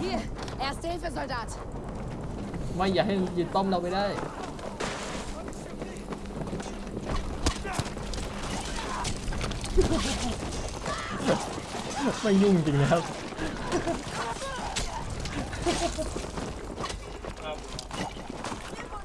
Hier, Erste Hilfe, Soldat. ไม่อย่าให้ยืนต้อมเราไปได้ ไม่ยุ่งจริงนะครับ